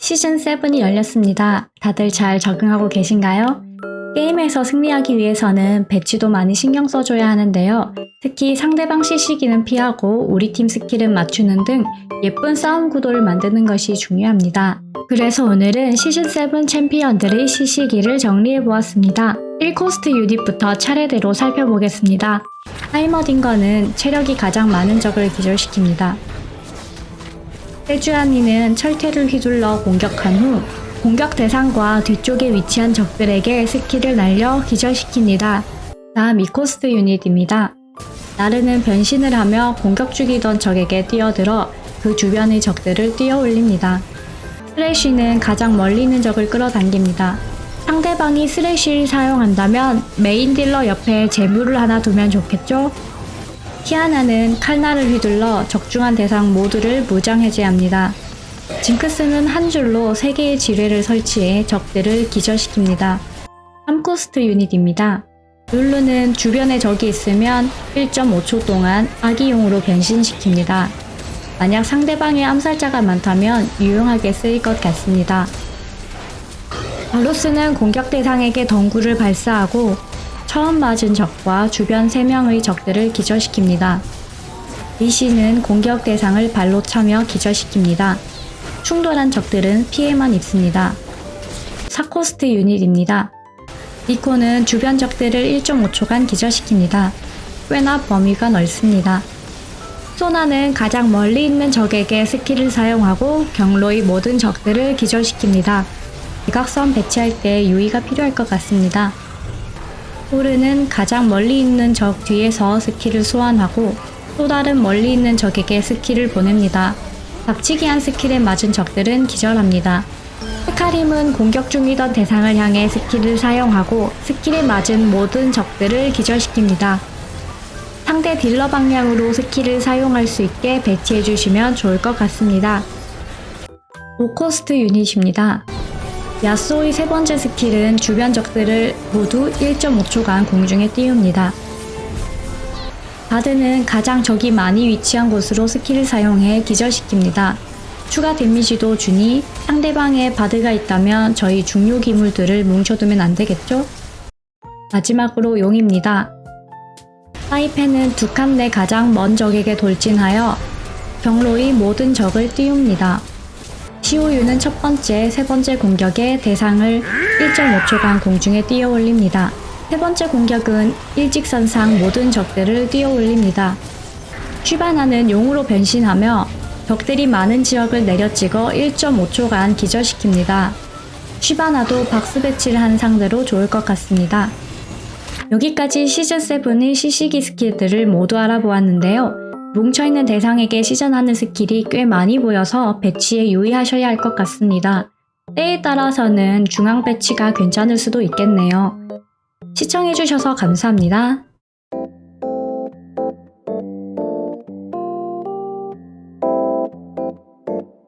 시즌7이 열렸습니다. 다들 잘 적응하고 계신가요? 게임에서 승리하기 위해서는 배치도 많이 신경 써줘야 하는데요. 특히 상대방 CC기는 피하고 우리 팀 스킬은 맞추는 등 예쁜 싸움 구도를 만드는 것이 중요합니다. 그래서 오늘은 시즌7 챔피언들의 CC기를 정리해보았습니다. 1코스트 유닛부터 차례대로 살펴보겠습니다. 하이머딩거는 체력이 가장 많은 적을 기절시킵니다. 세주아니는 철퇴를 휘둘러 공격한 후 공격 대상과 뒤쪽에 위치한 적들에게 스킬을 날려 기절시킵니다. 다음 이코스트 유닛입니다. 나르는 변신을 하며 공격 중이던 적에게 뛰어들어 그 주변의 적들을 띄워올립니다. 스레쉬는 가장 멀리 있는 적을 끌어당깁니다. 상대방이 스레쉬를 사용한다면 메인 딜러 옆에 제물을 하나 두면 좋겠죠? 키아나는 칼날을 휘둘러 적중한 대상 모두를 무장 해제합니다. 징크스는 한 줄로 3개의 지뢰를 설치해 적들을 기절시킵니다. 3코스트 유닛입니다. 룰루는 주변에 적이 있으면 1.5초 동안 아기용으로 변신시킵니다. 만약 상대방의 암살자가 많다면 유용하게 쓰일 것 같습니다. 발로스는 공격 대상에게 덩구를 발사하고 처음 맞은 적과 주변 3명의 적들을 기절시킵니다. 리신은 공격 대상을 발로 차며 기절시킵니다. 충돌한 적들은 피해만 입습니다. 4코스트 유닛입니다. 니코는 주변 적들을 1.5초간 기절시킵니다. 꽤나 범위가 넓습니다. 소나는 가장 멀리 있는 적에게 스킬을 사용하고 경로의 모든 적들을 기절시킵니다. 대각선 배치할 때 유의가 필요할 것 같습니다. 오른은 가장 멀리 있는 적 뒤에서 스킬을 소환하고 또 다른 멀리 있는 적에게 스킬을 보냅니다. 박치기한 스킬에 맞은 적들은 기절합니다. 헤카림은 공격 중이던 대상을 향해 스킬을 사용하고 스킬에 맞은 모든 적들을 기절시킵니다. 상대 딜러 방향으로 스킬을 사용할 수 있게 배치해 주시면 좋을 것 같습니다. 5코스트 유닛입니다. 야스오의 세 번째 스킬은 주변 적들을 모두 1.5초간 공중에 띄웁니다. 바드는 가장 적이 많이 위치한 곳으로 스킬을 사용해 기절시킵니다. 추가 데미지도 주니 상대방에 바드가 있다면 저희 중요 기물들을 뭉쳐두면 안되겠죠? 마지막으로 용입니다. 사이펜은 두 칸 내 가장 먼 적에게 돌진하여 경로의 모든 적을 띄웁니다. 시오유는 첫 번째, 세 번째 공격에 대상을 1.5초간 공중에 띄어 올립니다. 세 번째 공격은 일직선상 모든 적들을 뛰어 올립니다. 슈바나는 용으로 변신하며 적들이 많은 지역을 내려찍어 1.5초간 기절시킵니다. 슈바나도 박스 배치를 한 상대로 좋을 것 같습니다. 여기까지 시즌7의 시시기 스킬들을 모두 알아보았는데요. 뭉쳐있는 대상에게 시전하는 스킬이 꽤 많이 보여서 배치에 유의하셔야 할 것 같습니다. 때에 따라서는 중앙 배치가 괜찮을 수도 있겠네요. 시청해주셔서 감사합니다.